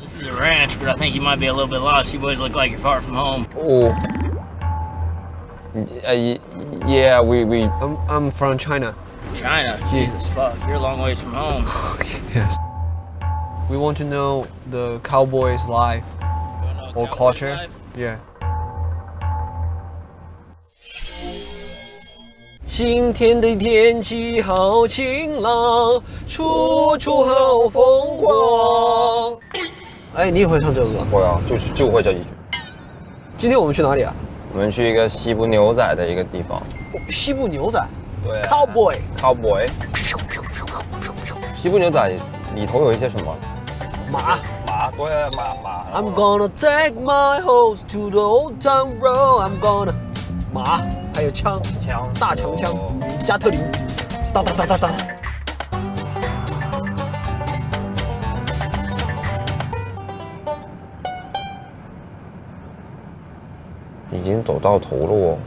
This is a ranch, but I think you might be a little bit lost. You boys look like you're far from home. Oh. Uh, yeah, we, we I'm, I'm from China. China? Jesus fuck, you're a long ways from home. Yes. We want to know the cowboys' life or culture. Yeah. 今天的天气好晴朗，处处好风光。 哎，你也会唱这首歌？会啊，就就会这一句。今天我们去哪里啊？我们去一个西部牛仔的一个地方。西部牛仔对、啊、，cowboy。，cowboy。西部牛仔里头有一些什么？马。马，对啊，马马。I'm gonna take my horse to the old town road. I'm gonna 马，还有枪，枪，大长枪，加特林，当当当当当。已经走到头了哦，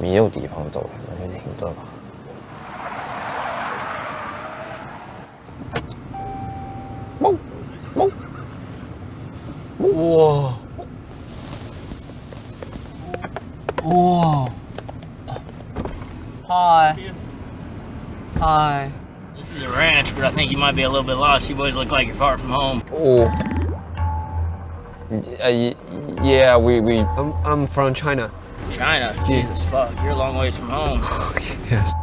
没有地方走了，那就停这吧。猫猫哇哇！Hi Hi This is a ranch, but I think you might be a little bit lost. You boys look like you're far from home. Oh. Uh, yeah, we, we I'm I'm from China. China? Jesus fuck, you're a long ways from home. Yes.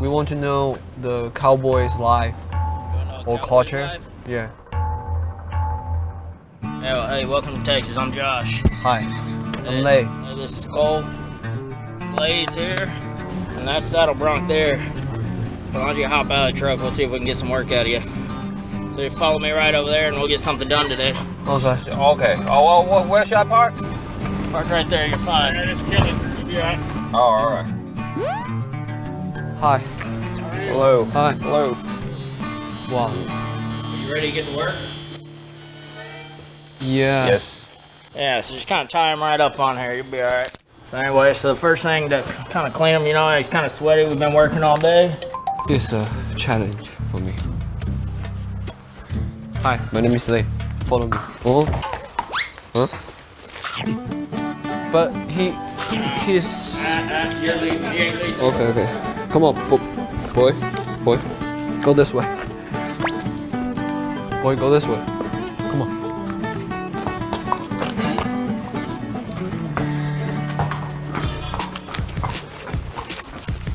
We want to know the cowboys' life or culture. Yeah. Hey, well, hey, welcome to Texas. I'm Josh. Hi. Hey, I'm Lei. hey, this is Cole. Blaze here. And that's Saddle Bronc there. Why don't you hop out of the truck? We'll see if we can get some work out of you. So you follow me right over there and we'll get something done today. Okay. Okay. Oh, well, where should I park? Park right there, you're fine. Yeah, just kill it. You'll be alright. Oh, all right. Hi. Hello. Hi. Hello. Wow. Are You ready to get to work? Yeah. Yes. Yeah, so just kind of tie them right up on here. You'll be all right. So anyway, so the first thing to kind of clean them, you know, it's kind of sweaty. We've been working all day. It's a challenge for me. Hi, my name is Lei. Follow me. Oh. Huh? But he, he's. You're leaving. You ain't leaving. Okay, okay. Come on, bo- boy, boy, go this way. Boy, go this way. Come on.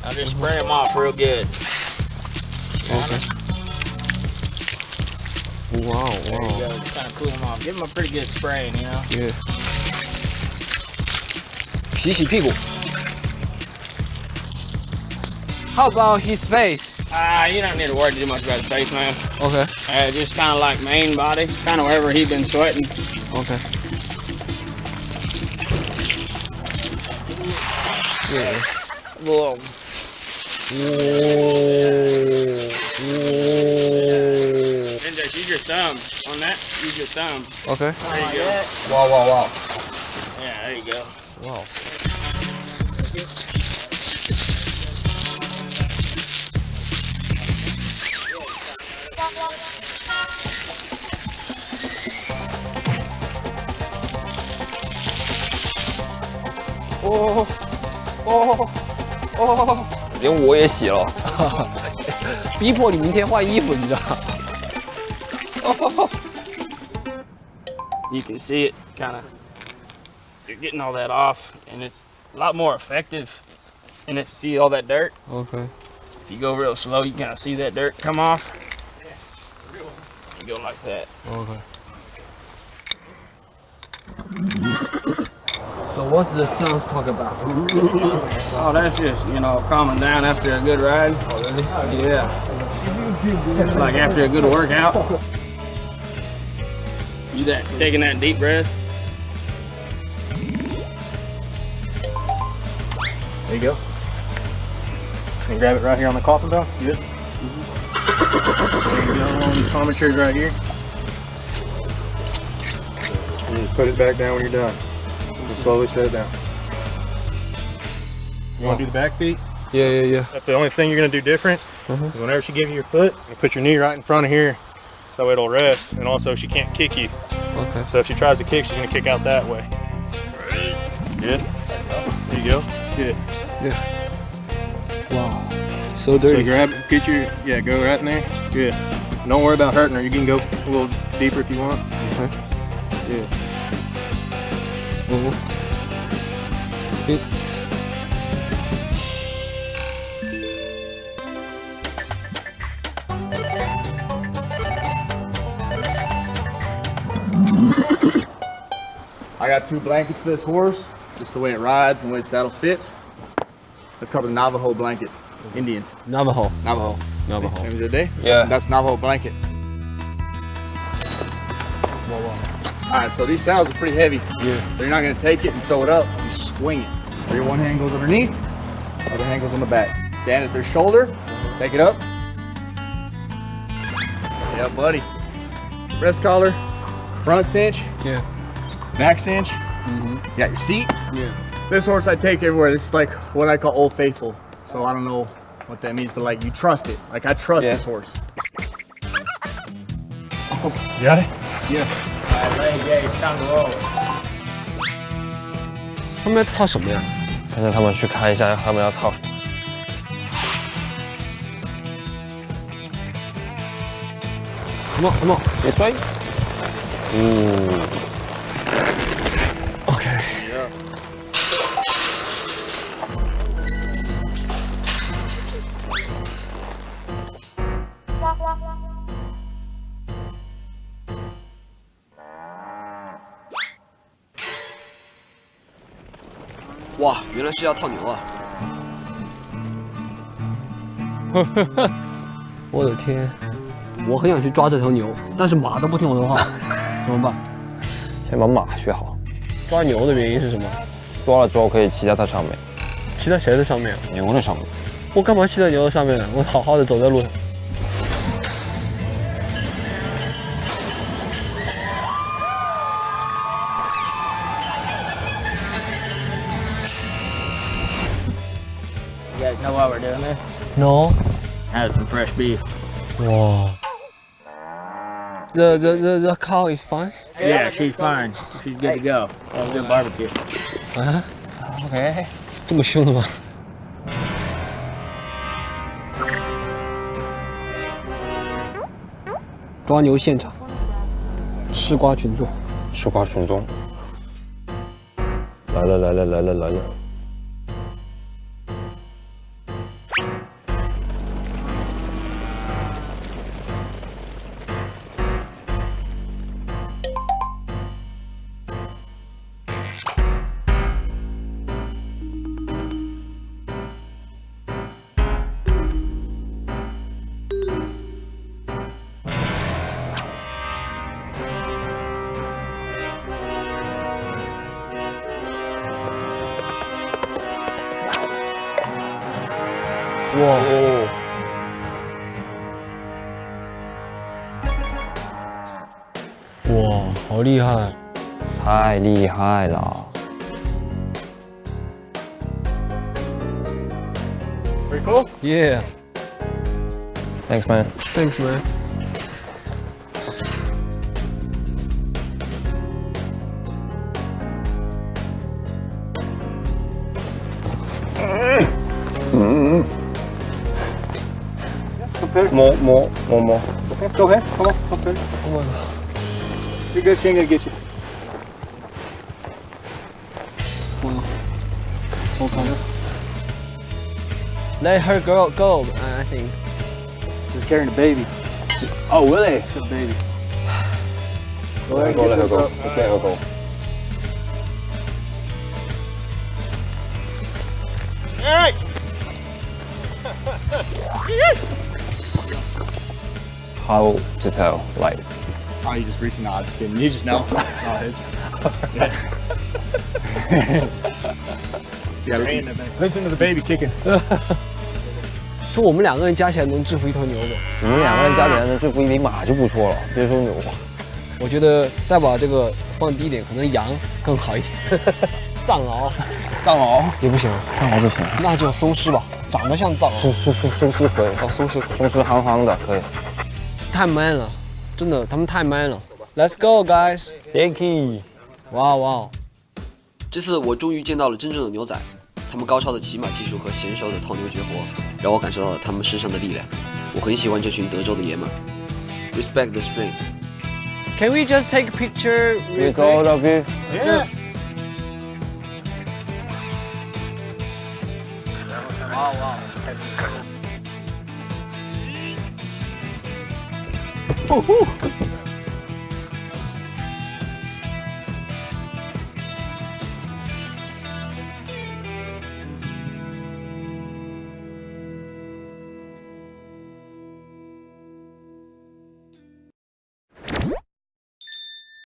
I'll just spray him off real good. Okay. Wow, There you wow. go. Just kind of cool them off. Give them a pretty good spraying, you know. Yeah. 洗洗屁股. How about his face? Ah, you don't need to worry too much about his face, man. Okay. Uh, just kind of like main body, kind of wherever he been sweating. Okay. Yeah. Whoa. And just Use your thumb on that. Use your thumb. Okay. There you go. Wow, wow, wow. Yeah, there you go. Wow. Oh, oh, oh. 连我也洗了。逼迫你明天换衣服，你知道？You can see it kind of. You're getting all that off, and it's a lot more effective. And if you see all that dirt, Okay. if you go real slow, you kind of see that dirt come off. You go like that. Okay. So what's the songs talk about? Oh, that's just, you know, calming down after a good ride. Oh, yeah. It's like after a good workout. You that taking that deep breath. There you go. And grab it right here on the coffin bell. Good. There you go on these armatures right here. And just put it back down when you're done. Just slowly set it down. You want to do the back feet? Yeah, yeah, yeah. That's the only thing you're going to do different. Uh-huh. is Whenever she gives you your foot, you put your knee right in front of here so it'll rest, and also she can't kick you. Okay. So if she tries to kick, she's gonna kick out that way. Good. There you go. Good. Yeah. Wow. So dirty. So grab, get your, yeah, go right in there. Good. Don't worry about hurting her. You can go a little deeper if you want. Okay. Yeah. Mm -hmm. Good. I got two blankets for this horse, just the way it rides and the way the saddle fits. That's called a Navajo blanket. Indians. Navajo。Navajo. Navajo. Same as the day? Yeah. That's, that's Navajo blanket. All right, so these saddles are pretty heavy. Yeah. So you're not gonna take it and throw it up, you swing it. So your one hand goes underneath, other hand goes on the back. Stand at their shoulder, take it up. Yeah, buddy. Breast collar, front cinch, Yeah back cinch. You got your seat. Yeah. This horse I take everywhere. This is like what I call Old Faithful. So I don't know what that means, but like you trust it. Like I trust Yeah. this horse. You got it? Alright, leg gauge, time to roll. 他们要套什么呀？但是他们去看一下他们要套什么。什么什么别摔。嗯， 哇，原来是要套牛啊！我的天，我很想去抓这头牛，但是马都不听我的话，怎么办？先把马学好，抓牛的原因是什么？抓了之后可以骑在它上面，骑在谁的上面？牛的上面。我干嘛骑在牛的上面呢？我好好的走在路上。No。Have some fresh beef. 哇。The the the the cow is fine. Yeah, she's fine. She's good to go. Have a good barbecue. 啊，OK。这么凶的吗？抓牛现场，吃瓜群众。吃瓜群众。来了来了来了来了。哇，哦哇，好厉害！太厉害了！Pretty cool. Yeah, Thanks man。thanks man. Hopper. More, more, more, more. Okay, go ahead. Come on, Hopper. Come on. You guys saying I'll get you. Hold on. Let her go, go, I think. She's carrying a baby. Oh, really? It's a baby. Go ahead, go, let her go. Up. Just let her go. All right. How to tell? Like Oh, you just reaching out. Just kidding. You just know. oh, his. you gotta listen to the baby kicking. 说我们两个人加起来能制服一头牛吗？你们两个人加起来能制服一匹马就不错了，别说牛。我觉得再把这个放低一点，可能羊更好一点。藏獒藏獒。也不行，藏獒不行，那就松狮吧，长得像藏獒。松松松松狮可以，哦，松狮松狮憨憨的可以。太 man 了， 真的，他们太 man 了。Let's go, guys！ Yankee，哇哇！这次我终于见到了真正的牛仔，他们高超的骑马技术和娴熟的套牛绝活，让我感受到了他们身上的力量。我很喜欢这群德州的爷们儿。Respect the strength. Can we just take a picture? With all of you. Yeah. Wow, wow. Uhul!